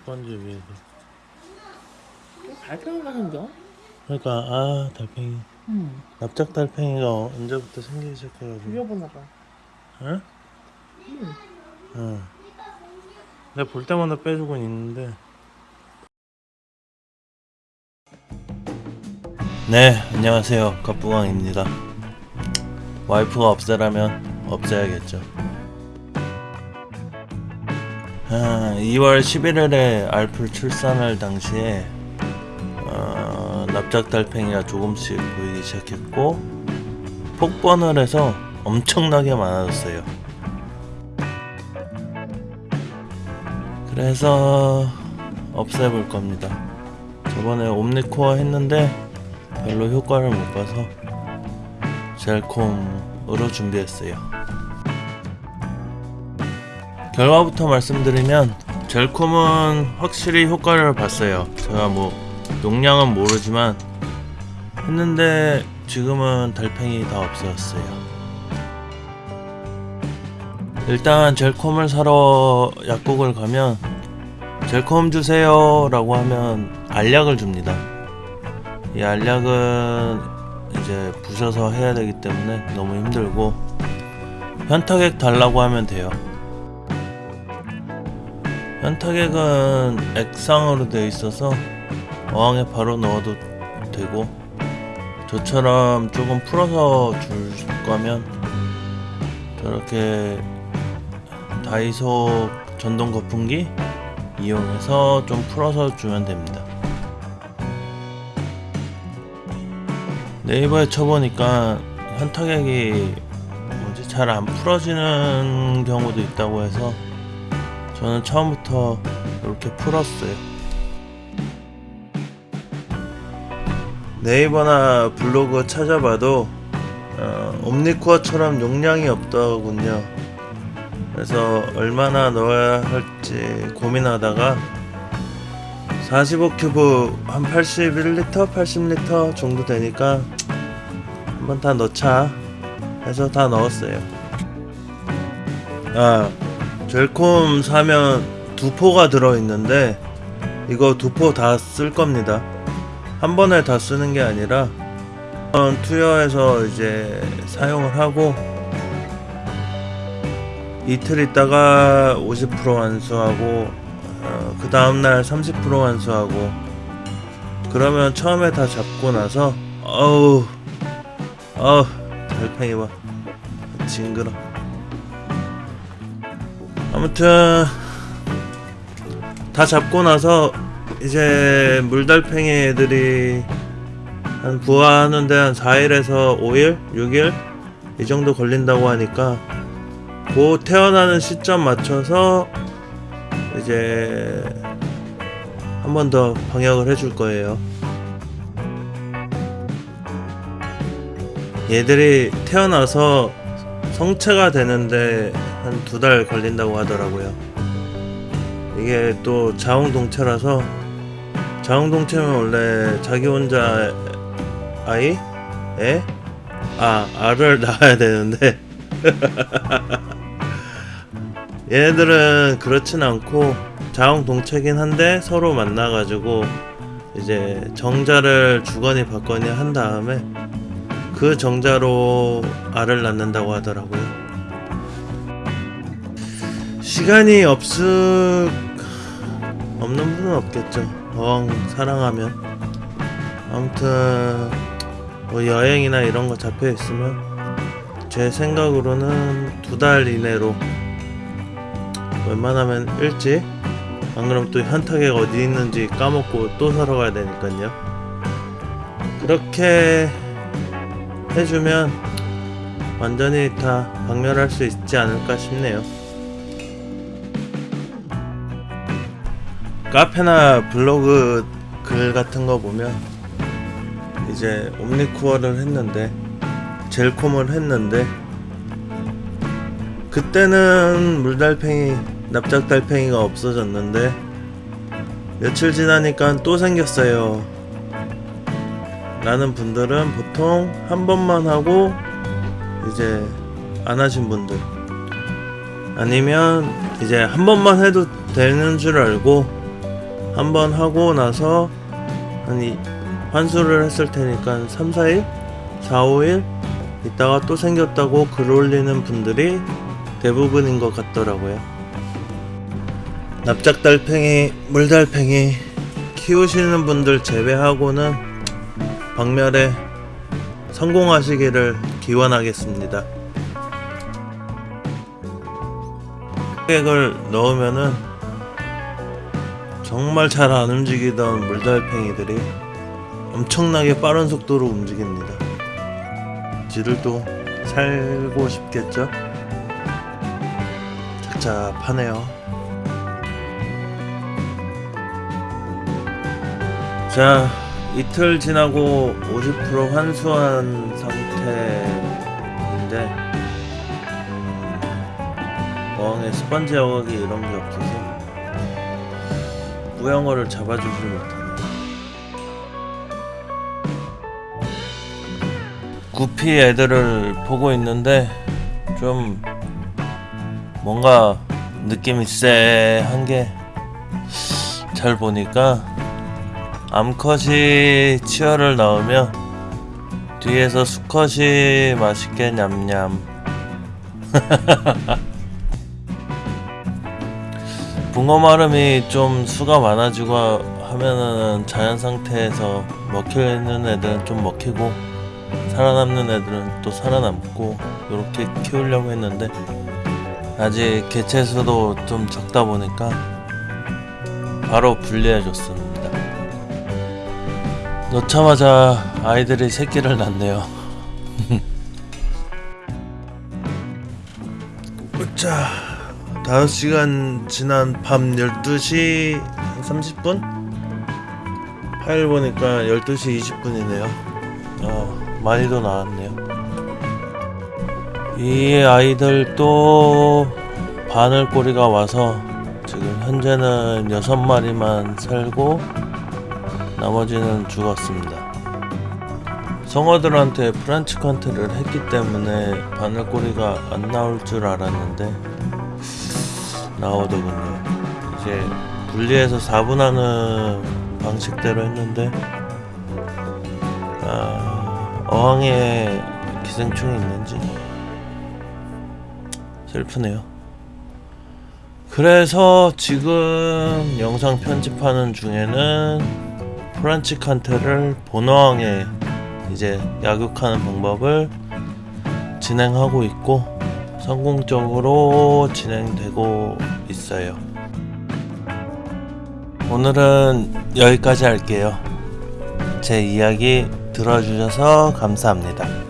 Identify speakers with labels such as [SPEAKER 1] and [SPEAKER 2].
[SPEAKER 1] 스펀지 위에서
[SPEAKER 2] 달팽이가 생겨?
[SPEAKER 1] 그러니까 아 달팽이
[SPEAKER 2] 응.
[SPEAKER 1] 납작 달팽이가 언제부터 생기기 시작해가지고
[SPEAKER 2] 죽여보나 봐.
[SPEAKER 1] 응?
[SPEAKER 2] 응.
[SPEAKER 1] 응 내가 볼 때마다 빼주고 있는데 네 안녕하세요 갑부광입니다 와이프가 없애라면 없애야겠죠 아, 2월 11일에 알풀 출산할 당시에 어, 납작달팽이가 조금씩 보이기 시작했고 폭번을 해서 엄청나게 많아졌어요. 그래서 없애볼 겁니다. 저번에 옴니코어 했는데 별로 효과를 못 봐서 젤콤으로 준비했어요 결과부터 말씀드리면 젤콤은 확실히 효과를 봤어요. 제가 뭐 용량은 모르지만 했는데 지금은 달팽이 다 없어졌어요. 일단 젤콤을 사러 약국을 가면 젤콤 주세요 라고 하면 알약을 줍니다. 이 알약은 이제 부셔서 해야 되기 때문에 너무 힘들고 현타액 달라고 하면 돼요 현타액은 액상으로 되어 있어서 어항에 바로 넣어도 되고 저처럼 조금 풀어서 줄 거면 저렇게 다이소 전동 거품기 이용해서 좀 풀어서 주면 됩니다. 네이버에 쳐보니까 현타객이 뭐지 잘 안 풀어지는 경우도 있다고 해서 저는 처음부터 이렇게 풀었어요. 네이버나 블로그 찾아봐도 어, 옴니코어처럼 용량이 없더군요. 그래서 얼마나 넣어야 할지 고민하다가 45큐브 한 81리터 80리터 정도 되니까 한번 다 넣자 해서 다 넣었어요. 아 젤콤 사면 두 포가 들어있는데 이거 두 포 다 쓸 겁니다. 한 번에 다 쓰는 게 아니라 투여해서 이제 사용을 하고 이틀 있다가 50% 완수하고 어, 그 다음날 30% 완수하고 그러면 처음에 다 잡고 나서 어우 어우 달팽이 봐 징그러 아무튼 다 잡고 나서 이제 물달팽이 애들이 한 부화하는데 한 4일에서 5일? 6일? 이 정도 걸린다고 하니까 그 태어나는 시점 맞춰서 이제 한 번 더 방역을 해줄 거예요. 얘들이 태어나서 성체가 되는데 한 두 달 걸린다고 하더라고요. 이게 또 자웅동체라서 자웅동체면 원래 자기 혼자 아이? 애? 아, 알을 낳아야 되는데 얘네들은 그렇진 않고 자웅동체긴 한데 서로 만나가지고 이제 정자를 주거니 받거니 한 다음에 그 정자로 알을 낳는다고 하더라고요. 시간이 없을 없는 분은 없겠죠. 어항 사랑하면 아무튼 뭐 여행이나 이런 거 잡혀 있으면 제 생각으로는 두 달 이내로 웬만하면 일찍 안 그럼 또 현타객 어디 있는지 까먹고 또 사러 가야 되니까요 그렇게 해주면 완전히 다 박멸할 수 있지 않을까 싶네요. 카페나 블로그 글 같은 거 보면 이제 옴니쿠어를 했는데 젤콤을 했는데 그때는 물달팽이 납작달팽이가 없어졌는데 며칠 지나니까 또 생겼어요 라는 분들은 보통 한 번만 하고 이제 안 하신 분들 아니면 이제 한 번만 해도 되는 줄 알고 한 번 하고 나서 한 이, 환수를 했을 테니까 3, 4일? 4, 5일? 있다가 또 생겼다고 글 올리는 분들이 대부분인 것 같더라고요. 납작달팽이, 물달팽이 키우시는 분들 제외하고는 박멸에 성공하시기를 기원하겠습니다. 획을 넣으면은 정말 잘 안 움직이던 물달팽이들이 엄청나게 빠른 속도로 움직입니다. 지들도 살고 싶겠죠? 착잡하네요. 자, 이틀 지나고 50% 환수한 상태인데 어항에 스펀지 어각이 이런 게 없어서 뿌영어를 잡아주질 못하네. 구피 애들을 보고 있는데 좀 뭔가 느낌이 쎄한 게 잘 보니까 암컷이 치어를 넣으면 뒤에서 수컷이 맛있게 냠냠 붕어 마름이 좀 수가 많아지고 하면은 자연 상태에서 먹히는 애들은 좀 먹히고 살아남는 애들은 또 살아남고 이렇게 키우려고 했는데 아직 개체 수도 좀 적다 보니까 바로 분리해 줬습니다. 넣자마자 아이들이 새끼를 낳네요. 자, 5시간 지난 밤 12시 30분? 파일 보니까 12시 20분이네요. 어, 많이도 나왔네요. 이 아이들도 바늘꼬리가 와서 지금 현재는 6마리만 살고 나머지는 죽었습니다. 성어들한테 프란치 컨트를 했기 때문에 바늘꼬리가 안 나올 줄 알았는데 나오더군요. 이제 분리해서 4분하는 방식대로 했는데 아, 어항에 기생충이 있는지 슬프네요. 그래서 지금 영상 편집하는 중에는 프란치 칸테를 본어항에 이제 약육하는 방법을 진행하고 있고 성공적으로 진행되고 있어요. 오늘은 여기까지 할게요. 제 이야기 들어주셔서 감사합니다.